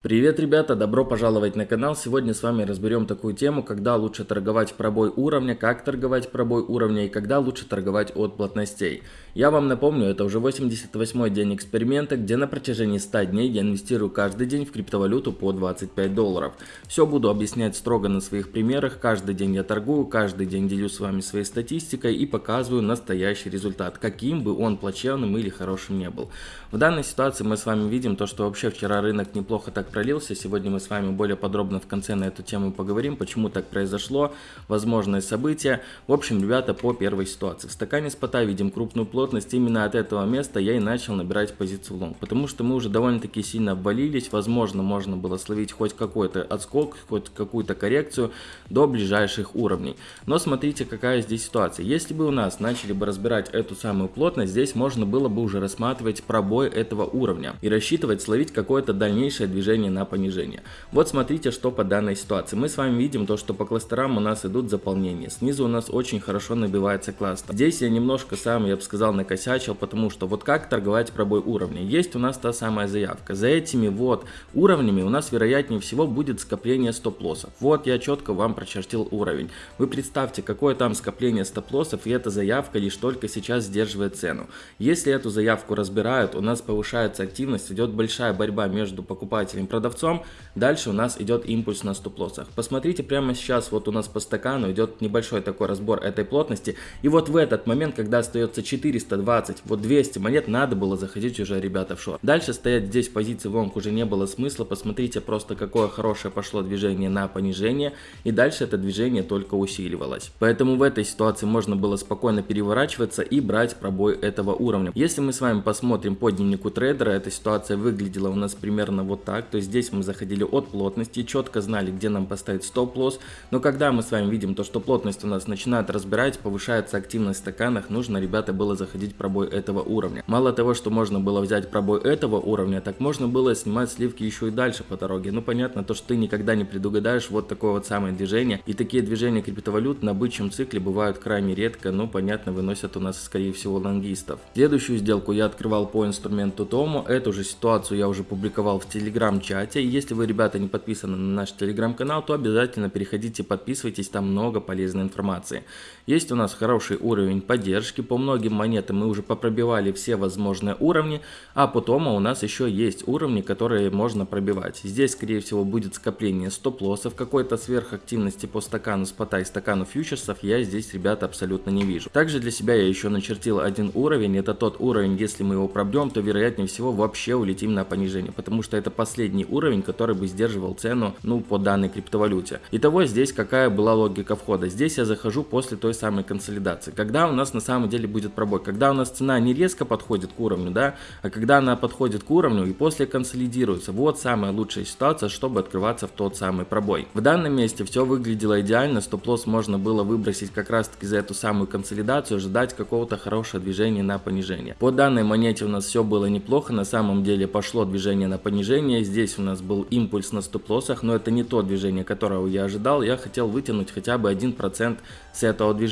Привет, ребята! Добро пожаловать на канал. Сегодня с вами разберем такую тему, когда лучше торговать пробой уровня, как торговать пробой уровня и когда лучше торговать от плотностей. Я вам напомню, это уже 88 день эксперимента, где на протяжении 100 дней я инвестирую каждый день в криптовалюту по 25 долларов. Все буду объяснять строго на своих примерах, каждый день я торгую, каждый день делюсь с вами своей статистикой и показываю настоящий результат, каким бы он плачевным или хорошим не был. В данной ситуации мы с вами видим то, что вообще вчера рынок неплохо так пролился. Сегодня мы с вами более подробно в конце на эту тему поговорим, почему так произошло, возможные события. В общем, ребята, по первой ситуации. В стакане спота видим крупную плотность. Именно от этого места я и начал набирать позицию лонг, потому что мы уже довольно-таки сильно обвалились. Возможно, можно было словить хоть какой-то отскок, хоть какую-то коррекцию до ближайших уровней. Но смотрите, какая здесь ситуация. Если бы у нас начали бы разбирать эту самую плотность, здесь можно было бы уже рассматривать пробой этого уровня и рассчитывать словить какое-то дальнейшее движение понижение на понижение. Вот смотрите, что по данной ситуации. Мы с вами видим то, что по кластерам у нас идут заполнения. Снизу у нас очень хорошо набивается кластер. Здесь я немножко сам, я бы сказал, накосячил, потому что вот как торговать пробой уровня. Есть у нас та самая заявка. За этими вот уровнями у нас вероятнее всего будет скопление стоп-лоссов. Вот я четко вам прочертил уровень. Вы представьте, какое там скопление стоп-лоссов, и эта заявка лишь только сейчас сдерживает цену. Если эту заявку разбирают, у нас повышается активность, идет большая борьба между покупателем продавцом. Дальше у нас идет импульс на стоп-лоссах. Посмотрите, прямо сейчас вот у нас по стакану идет небольшой такой разбор этой плотности. И вот в этот момент, когда остается 420, вот 200 монет, надо было заходить уже, ребята, в шорт. Дальше стоять здесь позиции в уже не было смысла. Посмотрите просто, какое хорошее пошло движение на понижение. И дальше это движение только усиливалось. Поэтому в этой ситуации можно было спокойно переворачиваться и брать пробой этого уровня. Если мы с вами посмотрим по дневнику трейдера, эта ситуация выглядела у нас примерно вот так. То есть здесь мы заходили от плотности, четко знали, где нам поставить стоп-лосс, но когда мы с вами видим то, что плотность у нас начинает разбирать, повышается активность в стаканах, нужно, ребята, было заходить пробой этого уровня. Мало того, что можно было взять пробой этого уровня, так можно было снимать сливки еще и дальше по дороге. Ну, понятно, то, что ты никогда не предугадаешь вот такое вот самое движение, и такие движения криптовалют на бычьем цикле бывают крайне редко, ну, понятно, выносят у нас, скорее всего, лонгистов. Следующую сделку я открывал по инструменту Тому, эту же ситуацию я уже публиковал в телеграм-чате, чате. Если вы, ребята, не подписаны на наш телеграм-канал, то обязательно переходите, подписывайтесь, там много полезной информации. Есть у нас хороший уровень поддержки, по многим монетам мы уже попробивали все возможные уровни, а потом у нас еще есть уровни, которые можно пробивать. Здесь, скорее всего, будет скопление стоп-лоссов, какой-то сверхактивности по стакану спота и стакану фьючерсов я здесь, ребята, абсолютно не вижу. Также для себя я еще начертил один уровень, это тот уровень, если мы его пробьем, то вероятнее всего вообще улетим на понижение, потому что это последний уровень, который бы сдерживал цену, ну, по данной криптовалюте. Итого здесь какая была логика входа? Здесь я захожу после той самой консолидации. Когда у нас на самом деле будет пробой? Когда у нас цена не резко подходит к уровню, да, а когда она подходит к уровню и после консолидируется. Вот самая лучшая ситуация, чтобы открываться в тот самый пробой. В данном месте все выглядело идеально, стоп-лосс можно было выбросить как раз таки за эту самую консолидацию, ожидать какого-то хорошего движения на понижение. По данной монете у нас все было неплохо, на самом деле пошло движение на понижение, здесь у нас был импульс на стоп-лоссах, но это не то движение, которого я ожидал. Я хотел вытянуть хотя бы 1% с этого движения.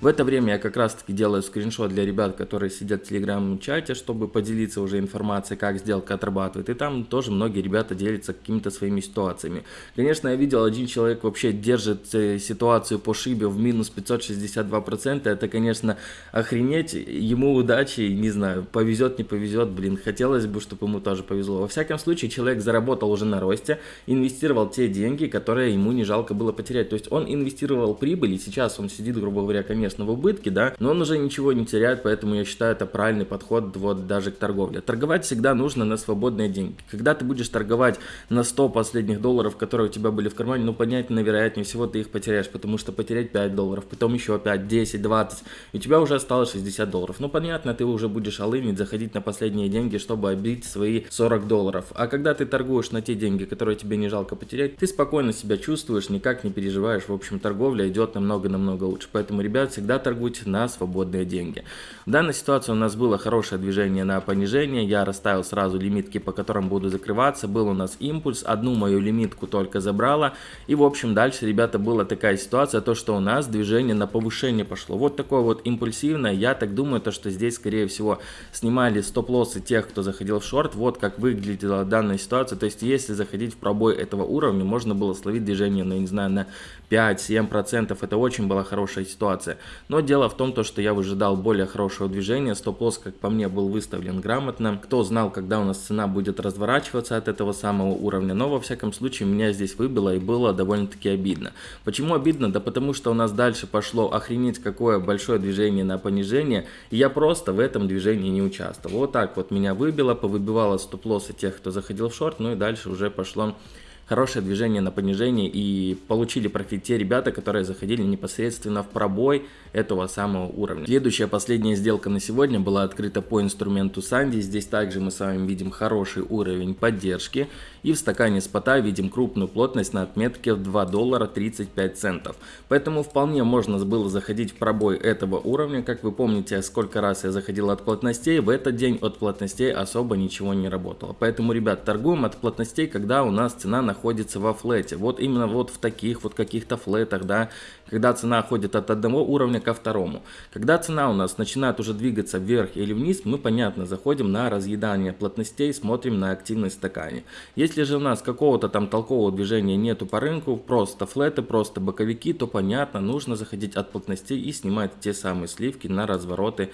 В это время я как раз таки делаю скриншот для ребят, которые сидят в телеграм-чате, чтобы поделиться уже информацией, как сделка отрабатывает. И там тоже многие ребята делятся какими-то своими ситуациями. Конечно, я видел, один человек вообще держит э, ситуацию по шибе в минус 562%. Это, конечно, охренеть. Ему удачи, не знаю, повезет, не повезет. Блин, хотелось бы, чтобы ему тоже повезло. Во всяком случае, человек заработал уже на росте, инвестировал те деньги, которые ему не жалко было потерять. То есть он инвестировал прибыль, и сейчас он сидит, грубо говоря, конечно, в убытке, да, но он уже ничего не теряет, поэтому я считаю это правильный подход вот даже к торговле. Торговать всегда нужно на свободные деньги. Когда ты будешь торговать на 100 последних долларов, которые у тебя были в кармане, ну, понятно, вероятнее всего ты их потеряешь, потому что потерять 5 долларов, потом еще 5, 10, 20, и у тебя уже осталось 60 долларов. Ну, понятно, ты уже будешь алынить, заходить на последние деньги, чтобы обить свои 40 долларов. А когда ты торгуешь на те деньги, которые тебе не жалко потерять, ты спокойно себя чувствуешь, никак не переживаешь. В общем, торговля идет намного-намного лучше. Поэтому, ребят, всегда торгуйте на свободные деньги. В данной ситуации у нас было хорошее движение на понижение. Я расставил сразу лимитки, по которым буду закрываться. Был у нас импульс, одну мою лимитку только забрала. И, в общем, дальше, ребята, была такая ситуация, то, что у нас движение на повышение пошло. Вот такое вот импульсивное. Я так думаю, то, что здесь, скорее всего, снимали стоп-лоссы тех, кто заходил в шорт. Вот как выглядела данная ситуация. То есть, если заходить в пробой этого уровня, можно было словить движение, ну, я не знаю, на 5-7%. Это очень была хорошая ситуация. Но дело в том, то, что я выжидал более хорошего движения. Стоп-лосс, как по мне, был выставлен грамотно. Кто знал, когда у нас цена будет разворачиваться от этого самого уровня. Но, во всяком случае, меня здесь выбило и было довольно-таки обидно. Почему обидно? Да потому что у нас дальше пошло охренеть какое большое движение на понижение. И я просто в этом движении не участвовал. Вот так вот меня выбило, повыбивало стоп-лоссы тех, кто заходил в шорт. Ну и дальше уже пошло хорошее движение на понижение и получили профит те ребята, которые заходили непосредственно в пробой этого самого уровня. Следующая последняя сделка на сегодня была открыта по инструменту Санди. Здесь также мы с вами видим хороший уровень поддержки. И в стакане спота видим крупную плотность на отметке в 2 доллара 35 центов. Поэтому вполне можно было заходить в пробой этого уровня. Как вы помните, сколько раз я заходил от плотностей, в этот день от плотностей особо ничего не работало. Поэтому, ребят, торгуем от плотностей, когда у нас цена находится во флете. Вот именно вот в таких вот каких-то флетах, да, когда цена ходит от одного уровня ко второму. Когда цена у нас начинает уже двигаться вверх или вниз, мы, понятно, заходим на разъедание плотностей, смотрим на активность в стакане. Если же у нас какого-то там толкового движения нету по рынку, просто флеты, просто боковики, то понятно, нужно заходить от плотностей и снимать те самые сливки на развороты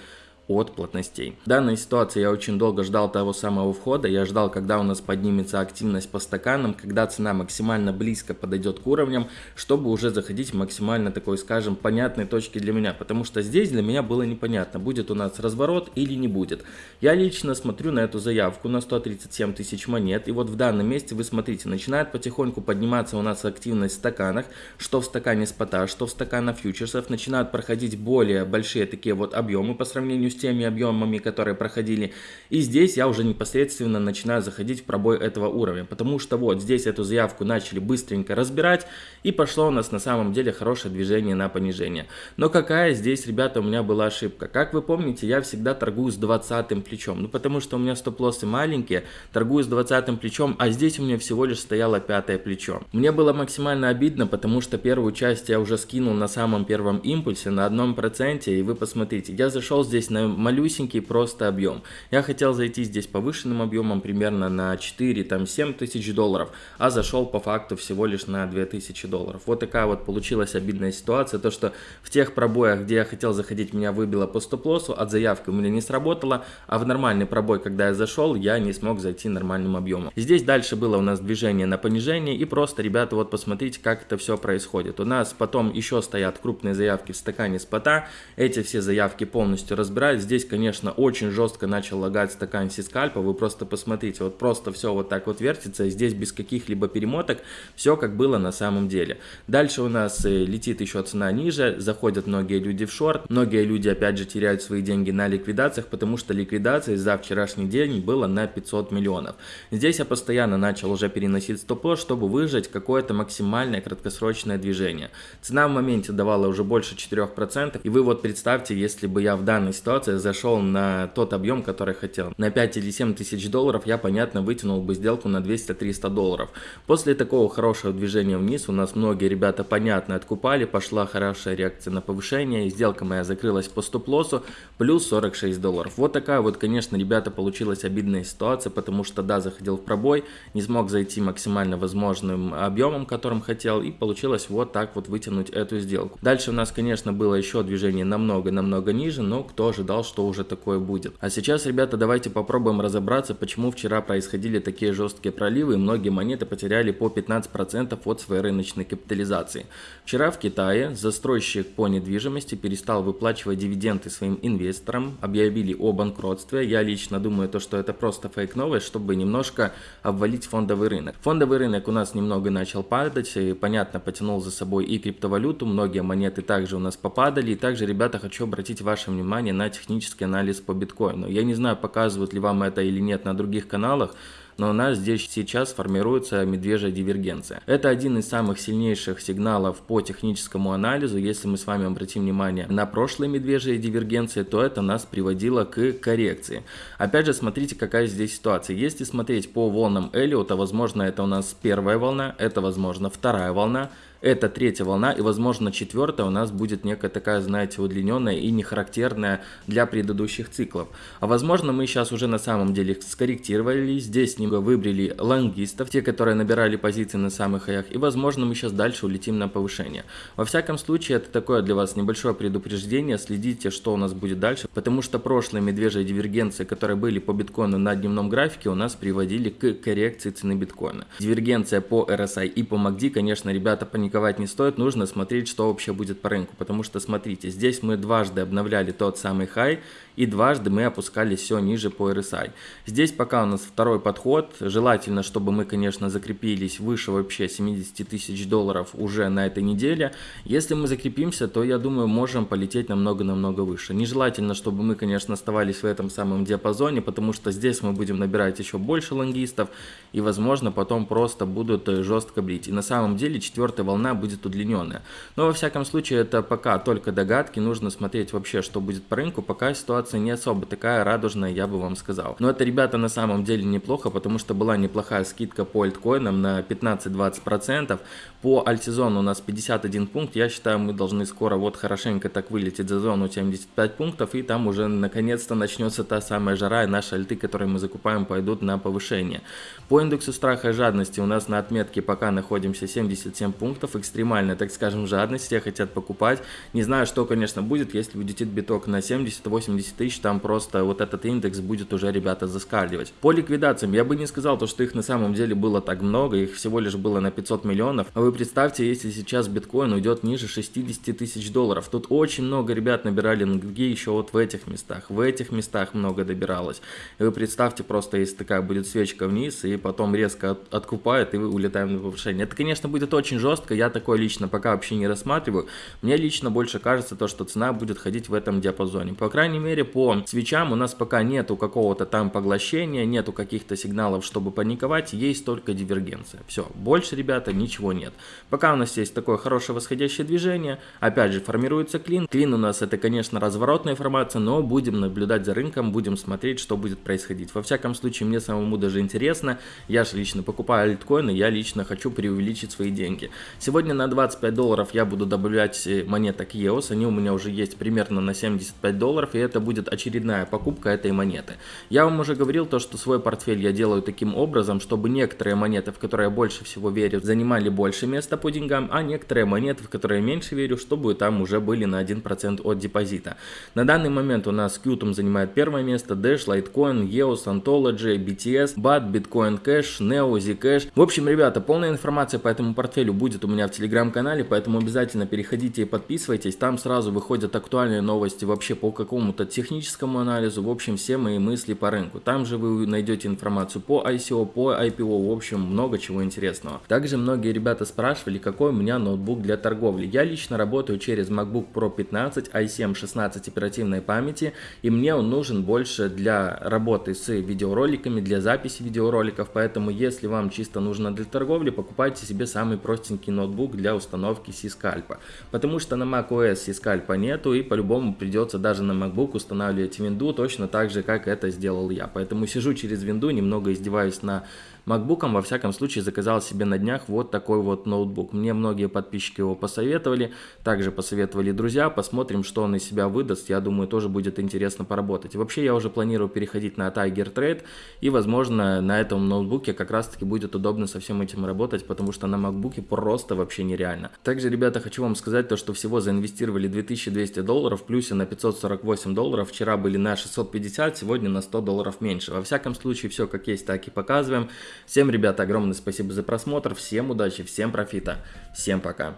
от плотностей. В данной ситуации я очень долго ждал того самого входа, я ждал, когда у нас поднимется активность по стаканам, когда цена максимально близко подойдет к уровням, чтобы уже заходить максимально такой, скажем, понятной точки для меня, потому что здесь для меня было непонятно, будет у нас разворот или не будет. Я лично смотрю на эту заявку на 137 тысяч монет, и вот в данном месте вы смотрите, начинает потихоньку подниматься у нас активность в стаканах, что в стакане спота, что в стаканах фьючерсов, начинают проходить более большие такие вот объемы по сравнению с теми объемами, которые проходили. И здесь я уже непосредственно начинаю заходить в пробой этого уровня, потому что вот здесь эту заявку начали быстренько разбирать, и пошло у нас на самом деле хорошее движение на понижение. Но какая здесь, ребята, у меня была ошибка? Как вы помните, я всегда торгую с 20 плечом, ну потому что у меня стоп-лоссы маленькие, торгую с 20 плечом, а здесь у меня всего лишь стояло пятое плечо. Мне было максимально обидно, потому что первую часть я уже скинул на самом первом импульсе, на одном проценте, и вы посмотрите, я зашел здесь на малюсенький просто объем. Я хотел зайти здесь повышенным объемом примерно на 4-7 тысяч долларов, а зашел по факту всего лишь на 2000 долларов. Вот такая вот получилась обидная ситуация, то что в тех пробоях, где я хотел заходить, меня выбило по стоп-лоссу, от заявки у меня не сработало, а в нормальный пробой, когда я зашел, я не смог зайти нормальным объемом. Здесь дальше было у нас движение на понижение, и просто, ребята, вот посмотрите, как это все происходит. У нас потом еще стоят крупные заявки в стакане спота, эти все заявки полностью разбирают, здесь, конечно, очень жестко начал лагать стакан сискальпа. Вы просто посмотрите, вот просто все вот так вот вертится. Здесь без каких-либо перемоток все как было на самом деле. Дальше у нас э, летит еще цена ниже, заходят многие люди в шорт. Многие люди опять же теряют свои деньги на ликвидациях, потому что ликвидация за вчерашний день была на 500 миллионов. Здесь я постоянно начал уже переносить стоп-лосс, чтобы выжать какое-то максимальное краткосрочное движение. Цена в моменте давала уже больше 4%. И вы вот представьте, если бы я в данной ситуации зашел на тот объем, который хотел. На 5 или 7 тысяч долларов я, понятно, вытянул бы сделку на 200-300 долларов. После такого хорошего движения вниз у нас многие ребята, понятно, откупали, пошла хорошая реакция на повышение, и сделка моя закрылась по стоп-лоссу, плюс 46 долларов. Вот такая вот, конечно, ребята, получилась обидная ситуация, потому что, да, заходил в пробой, не смог зайти максимально возможным объемом, которым хотел, и получилось вот так вот вытянуть эту сделку. Дальше у нас, конечно, было еще движение намного-намного ниже, но кто ожидал, что уже такое будет. А сейчас, ребята, давайте попробуем разобраться, почему вчера происходили такие жесткие проливы и многие монеты потеряли по 15% от своей рыночной капитализации. Вчера в Китае застройщик по недвижимости перестал выплачивать дивиденды своим инвесторам, объявили о банкротстве. Я лично думаю, то, что это просто фейк новость, чтобы немножко обвалить фондовый рынок. Фондовый рынок у нас немного начал падать, и, понятно, потянул за собой и криптовалюту, многие монеты также у нас попадали. И также, ребята, хочу обратить ваше внимание на технические технический анализ по биткоину. Я не знаю, показывают ли вам это или нет на других каналах, но у нас здесь сейчас формируется медвежья дивергенция. Это один из самых сильнейших сигналов по техническому анализу. Если мы с вами обратим внимание на прошлые медвежьи дивергенции, то это нас приводило к коррекции. Опять же, смотрите, какая здесь ситуация. Если смотреть по волнам Эллиота, возможно, это у нас первая волна, это, возможно, вторая волна, Это третья волна, и возможно четвертая у нас будет некая такая, знаете, удлиненная и не характерная для предыдущих циклов. А возможно мы сейчас уже на самом деле скорректировали, здесь немного выбрали лонгистов, те, которые набирали позиции на самых хаях, и возможно мы сейчас дальше улетим на повышение. Во всяком случае, это такое для вас небольшое предупреждение, следите, что у нас будет дальше, потому что прошлые медвежьи дивергенции, которые были по биткоину на дневном графике, у нас приводили к коррекции цены биткоина. Дивергенция по RSI и по MACD, конечно, ребята, паниковать не стоит, нужно смотреть, что вообще будет по рынку, потому что, смотрите, здесь мы дважды обновляли тот самый хай, и дважды мы опускались все ниже по RSI. Здесь пока у нас второй подход, желательно, чтобы мы, конечно, закрепились выше вообще 70 тысяч долларов уже на этой неделе. Если мы закрепимся, то, я думаю, можем полететь намного-намного выше. Нежелательно, чтобы мы, конечно, оставались в этом самом диапазоне, потому что здесь мы будем набирать еще больше лонгистов, и, возможно, потом просто будут э, жестко брить. И на самом деле четвертая волна будет удлиненная. Но, во всяком случае, это пока только догадки, нужно смотреть вообще, что будет по рынку, пока ситуация не особо такая радужная, я бы вам сказал. Но это, ребята, на самом деле неплохо, потому что была неплохая скидка по альткоинам на 15-20%. По альтизону у нас 51 пункт, я считаю, мы должны скоро вот хорошенько так вылететь за зону 75 пунктов, и там уже наконец-то начнется та самая жара, и наши альты, которые мы закупаем, пойдут на повышение. По индексу страха и жадности у нас на отметке пока находимся 77 пунктов, экстремально, так скажем, жадность, все хотят покупать. Не знаю, что, конечно, будет, если улетит биток на 70-80 тысяч, там просто вот этот индекс будет уже, ребята, заскальзывать. По ликвидациям, я бы не сказал, то, что их на самом деле было так много, их всего лишь было на 500 миллионов, а вы представьте, если сейчас биткоин уйдет ниже 60 тысяч долларов. Тут очень много ребят набирали ноги еще вот в этих местах. В этих местах много добиралось. И вы представьте просто, если такая будет свечка вниз, и потом резко от, откупает, и вы улетаем на повышение. Это, конечно, будет очень жестко. Я такое лично пока вообще не рассматриваю. Мне лично больше кажется то, что цена будет ходить в этом диапазоне. По крайней мере, по свечам у нас пока нету какого-то там поглощения, нету каких-то сигналов, чтобы паниковать. Есть только дивергенция. Все. Больше, ребята, ничего нет. Пока у нас есть такое хорошее восходящее движение, опять же формируется клин. Клин у нас это, конечно, разворотная информация, но будем наблюдать за рынком, будем смотреть, что будет происходить. Во всяком случае, мне самому даже интересно. Я же лично покупаю альткоины, я лично хочу преувеличить свои деньги. Сегодня на 25 долларов я буду добавлять э, монеток EOS, они у меня уже есть примерно на 75 долларов, и это будет очередная покупка этой монеты. Я вам уже говорил то, что свой портфель я делаю таким образом, чтобы некоторые монеты, в которые я больше всего верю, занимали больше места по деньгам, а некоторые монеты, в которые я меньше верю, чтобы там уже были на 1% от депозита. На данный момент у нас Qtum занимает первое место, Dash, Litecoin, EOS, Ontology, BTS, BAT, Bitcoin Cash, Neo, Zcash. В общем, ребята, полная информация по этому портфелю будет у меня в телеграм-канале, поэтому обязательно переходите и подписывайтесь. Там сразу выходят актуальные новости вообще по какому-то техническому анализу, в общем, все мои мысли по рынку. Там же вы найдете информацию по ICO, по IPO, в общем, много чего интересного. Также многие ребята спрашивали, какой у меня ноутбук для торговли. Я лично работаю через MacBook Pro 15, i7 16 оперативной памяти, и мне он нужен больше для работы с видеороликами, для записи видеороликов, поэтому если вам чисто нужно для торговли, покупайте себе самый простенький ноутбук для установки C-скальпа, потому что на macOS C-скальпа нету, и по-любому придется даже на MacBook устанавливать винду, точно так же, как это сделал я, поэтому сижу через винду, немного издеваюсь на MacBook, во всяком случае, заказал себе на днях вот такой вот ноутбук. Мне многие подписчики его посоветовали, также посоветовали друзья. Посмотрим, что он из себя выдаст. Я думаю, тоже будет интересно поработать. вообще, я уже планирую переходить на Tiger Trade, и, возможно, на этом ноутбуке как раз-таки будет удобно со всем этим работать, потому что на MacBook просто вообще нереально. Также, ребята, хочу вам сказать то, что всего заинвестировали 2200 долларов, плюсе на 548 долларов. Вчера были на 650, сегодня на 100 долларов меньше. Во всяком случае, все как есть, так и показываем. Всем, ребята, огромное спасибо за просмотр, всем удачи, всем профита, всем пока.